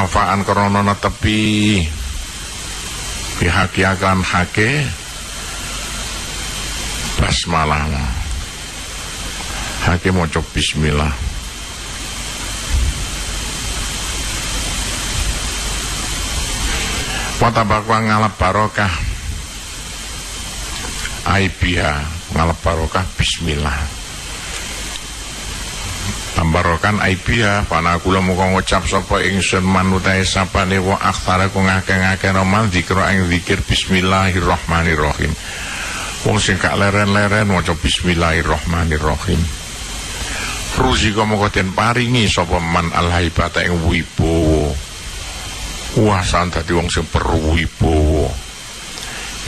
wafaan krana netepi bihaki akan hake basmalah hake maca bismillah. Watabakwa ngalap barokah. Aibiha ngalap barokah. Bismillah Tambarokan aibiha Pana kula muka ngucap sapa ingsun manutai sapane wa akhtara ku ngake-ngake romal dikro ing zikir Bismillahirrahmanirrahim. Wong sing gak leren-leren maca Bismillahirrahmanirrahim. Ruzi kamo den paringi sapa man alhaibata ing wibowo kuasaan dadi wong sing perwibowo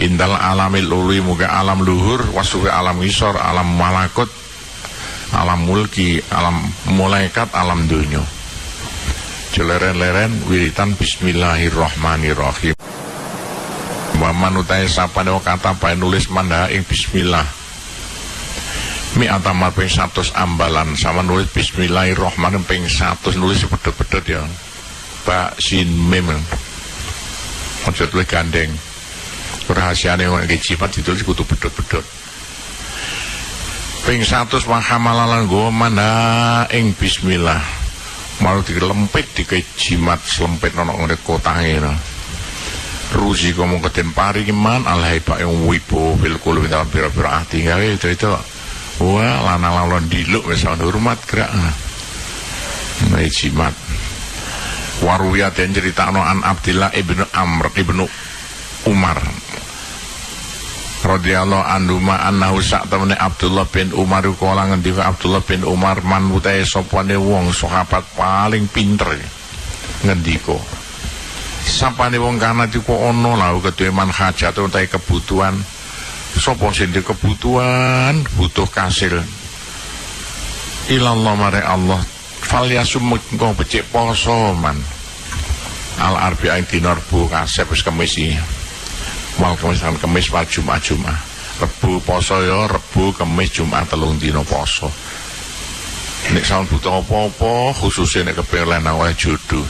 indal alamil ului muga alam luhur wasuwe alam isor alam malakut alam mulki alam malaikat alam dunia jeleren-leren wiritan bismillahirrahmanirrahim. Waman utai sapa dewa kata pae nulis manda ing bismillah. Mi atamar ping satu ambalan sama nulis bismillahirrahmanirrahim ping satu nulis pedot-pedot ya. Pak Sin Mem Ojo tulis gandeng. Rahasianya yang lagi jimat ditulis kutu bedot-bedot Ping satu mahamalalan gue mana ing bismillah. Malu dilempit di jimat selempit nono ngene kotange no. Ruzi kamu keten pari alhai pak yang wibo fil dalam pira-pira gawe itu itu wah lana lalon diluk misalnya hormat gerak. Nah jimat Waruya dan cerita an Abdillah ibnu Amr ibnu Umar radhiyallahu anhu ma annahu sak temene Abdullah bin Umar kala ngendika Abdullah bin Umar man utahe sapane wong sahabat paling pinter ngendika sapane wong kana iku ana lha keduwe man hajat utahe kebutuhan. Sapa sing kebutuhan? Butuh kasil. Ilallah mare Allah. Fal yasum engko becik poso man. Al arbi'ain dinar bu kasep wis kemis iki wal kemis kan kemis wal jumat jumat. Rebu poso ya rebu kemis jumat telung dina poso. Nek saun butuh apa-apa khususnya nek kepengin oleh jodoh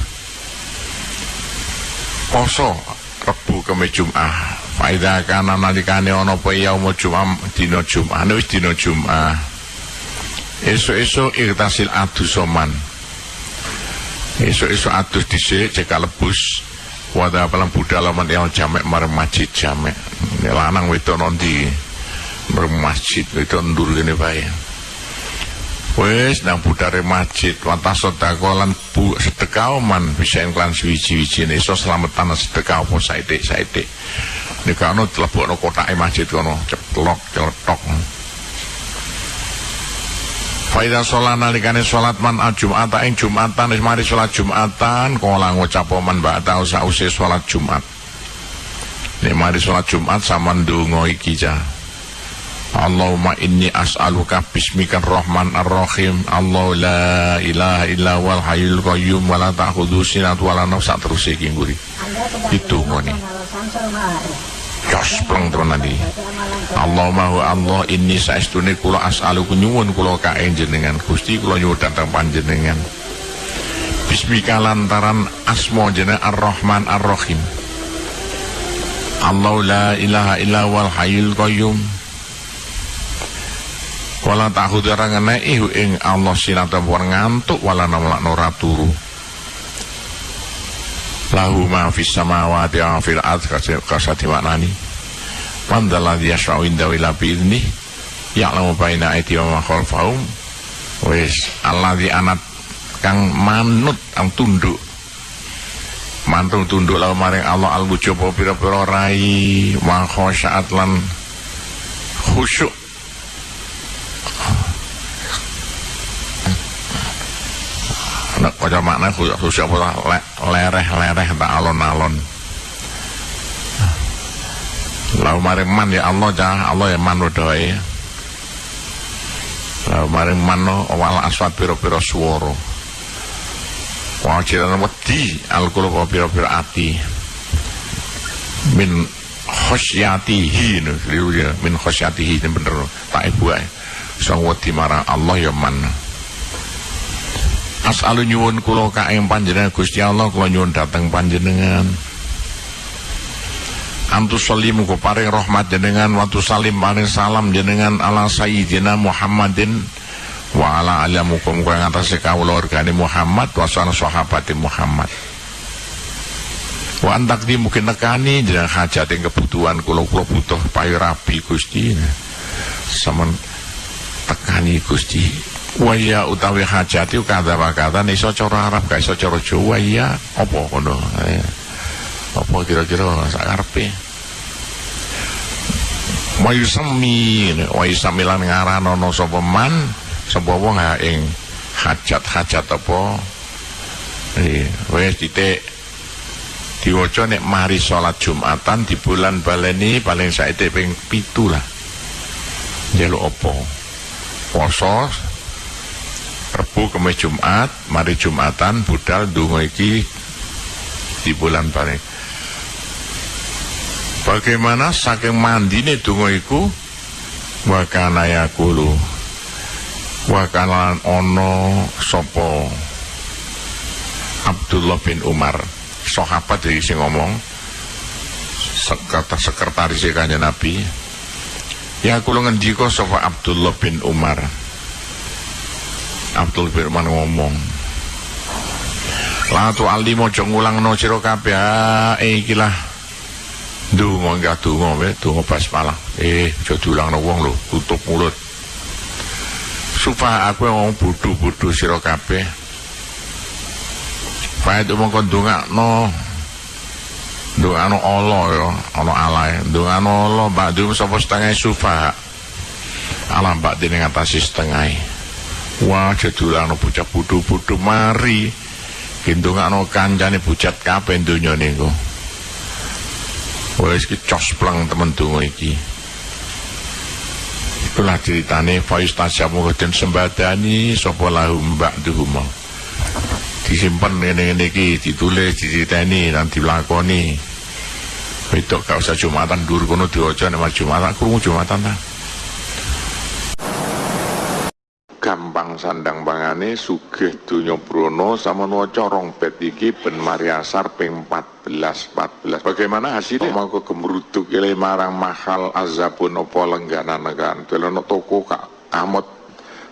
poso rebu kemis jumat. Faida kana nalikane ana apa yaumul jumat dina jumat. Wis dina jumat esok-esok irtasil adu soman. Esok-esok adus disik cek lebus wada palang budalaman yang jamek marang masjid jamek. Lanang wedok nanti marang masjid itu ndur gini bae wes nang budare masjid wata sedekah lan bu sedekah man bisa klan suwi-suwi iso selamatan sedekah apa saithik saithik nek ana tlebokno kotake masjid kono ceplok celetok Faida sholat nalikane sholat man al jum'ata ing jum'atan wis mari sholat jum'atan kala ngucap man ba'da sause sholat jumat. Nek mari sholat jumat sama ndonga iki ja. Allahumma inni as'aluka bismika rahman ar-rahim Allah la ilaha illa wal hayyul qayyum wa la ta'khudhu sinatun wa la terus iki nguri. Itu ngene. Jos pleng teman tadi. Allahumma wa Allah inni saestune kula as'aluku nyuwun kula kae jenengan Gusti kula nyuwun datang panjenengan. Bismika lantaran asma jeneng Ar-Rahman Ar-Rahim. Allah la ilaha illa wal hayyul qayyum. Wala ta'khudhu ranganai ing Allah sinata ngantuk wala namlak nora turu lahu ma fis samawati wa fil ardh kasati maknani man dalladhi yashfa'u indahu illa bi idni ya'lamu baina aydihim wa ma khalfahum. Wis alladhi anat kang manut ang tunduk. Mantung tunduk lalu maring Allah al wujub pira-pira rai wa khosyaat lan khusyuk kaya makna khusus apa lereh-lereh tak alon-alon. Lalu maring man ya Allah jah Allah ya man doa Lalu maring man no wal aswat piro-piro suworo Wajiran wedi al-qulub piro-piro ati. Min khosyatihi min khosyatihi ini bener. Tak ibu ay sang wedi marang Allah ya man As'alu nyuwun kula kaing panjenengan Gusti Allah kula nyuwun dateng panjenengan. Antu salim muga paring rahmat jenengan waktu salim paring salam jenengan ala sayyidina Muhammadin wa ala ali muga ngatasé kawula organi Muhammad wa sahabati Muhammad. Wa antak di mungkin nekani jeneng hajat yang kebutuhan kula kula butuh payu rapi Gusti. Saman tekani Gusti Waya utawi hajati kata kata iso cara Arab gak iso cara Jawa. Ya apa kono eh, apa kira-kira sakarepe Wayu semi Wayu samilan ngarano no sapa man sapa wong ing hajat-hajat apa? Eh wis titik. Diwaca nek mari salat Jumatan di bulan baleni paling saiki ping 7 lah njaluk apa? Poso Rebu kemis Jumat mari Jumatan budal dungo iki di bulan paling bagaimana saking mandine dungo iku? Wakana yakulu. Wakalan ono sopo Abdullah bin Umar. Sahabat dari sing ngomong sekretaris sekretaris kanjeng Nabi. Ya kula ngendika sapa Abdullah bin Umar Abdul Firman ngomong. Latu ali mojo ngulangno kabeh. Eh iki lah. Ndonga enggak donga wae donga basmalah. Eh aja diulangno wong lho tutup mulut. Supaya aku ngomong bodho-bodho sira kabeh. Faid umong kon dongakno dongakno Allah ya. Ana alae dongakno Allah ba'du sapa setengah sufa? Alam mbak dene ngatasi setengah Wah jadulano bocah bodho-bodho mari gendongakno kancane bujat kabeh donya niku. Wis iki cospleng temen donga iki. Itulah ceritane Faiz Tajamu den sembadani sapa lahum ba'duhum. Disimpen ngene-ngene iki ditulis diceritani lan dilakoni. Wedok gak usah Jumatan dur kono diwaca nek Jumatan krungu Jumatan ta. Sandang pangane sugih donya brana sama waca rong bet iki ben mariasar ping 14 14 bagaimana hasilnya? Mangko gemruduk ile marang mahal azabun apa lengganan kan delono toko kak amot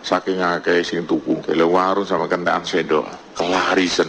saking akeh sing tuku kele warung sama kentaan sendok. Kelarisan